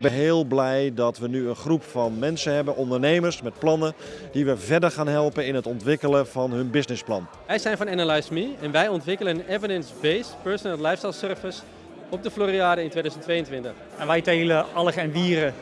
ben heel blij dat we nu een groep van mensen hebben, ondernemers met plannen, die we verder gaan helpen in het ontwikkelen van hun businessplan. Wij zijn van Analyze Me en wij ontwikkelen een evidence-based personal lifestyle service op de Floriade in 2022. En wij telen algen en wieren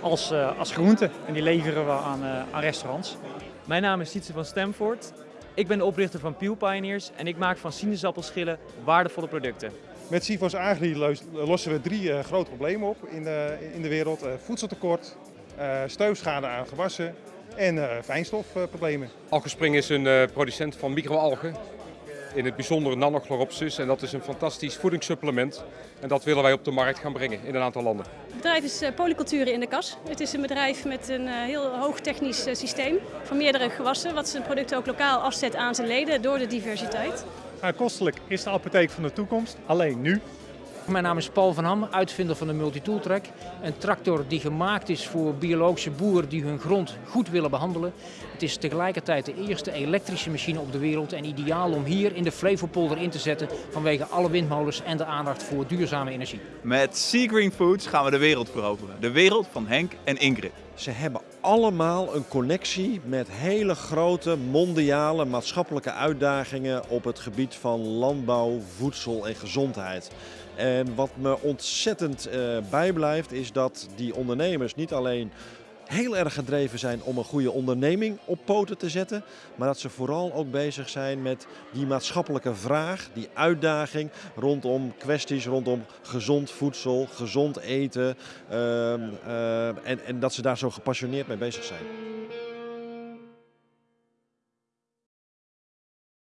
als, uh, als groente en die leveren we aan, uh, aan restaurants. Mijn naam is Sietse van Stamford. Ik ben de oprichter van Peel Pioneers en ik maak van sinaasappelschillen waardevolle producten. Met Sivos Agri lossen we drie uh, grote problemen op in de, in de wereld. Uh, voedseltekort, steufschade aan gewassen en fijnstofproblemen. Algespring is een producent van microalgen. In het bijzonder nanochloropsis en dat is een fantastisch voedingssupplement. En dat willen wij op de markt gaan brengen in een aantal landen. Het bedrijf is Polyculturen in de Kas. Het is een bedrijf met een heel hoog technisch systeem van meerdere gewassen. Wat zijn producten ook lokaal afzet aan zijn leden door de diversiteit. Kostelijk is de apotheek van de toekomst, alleen nu. Mijn naam is Paul van Ham, uitvinder van de Multitooltrack. Een tractor die gemaakt is voor biologische boeren die hun grond goed willen behandelen. Het is tegelijkertijd de eerste elektrische machine op de wereld en ideaal om hier in de Flevopolder in te zetten vanwege alle windmolens en de aandacht voor duurzame energie. Met Sea Green Foods gaan we de wereld veroveren. De wereld van Henk en Ingrid. Ze hebben allemaal een connectie met hele grote mondiale maatschappelijke uitdagingen op het gebied van landbouw, voedsel en gezondheid. En wat me ontzettend uh, bijblijft is dat die ondernemers niet alleen heel erg gedreven zijn om een goede onderneming op poten te zetten. Maar dat ze vooral ook bezig zijn met die maatschappelijke vraag, die uitdaging rondom kwesties rondom gezond voedsel, gezond eten. Uh, uh, en, en dat ze daar zo gepassioneerd mee bezig zijn.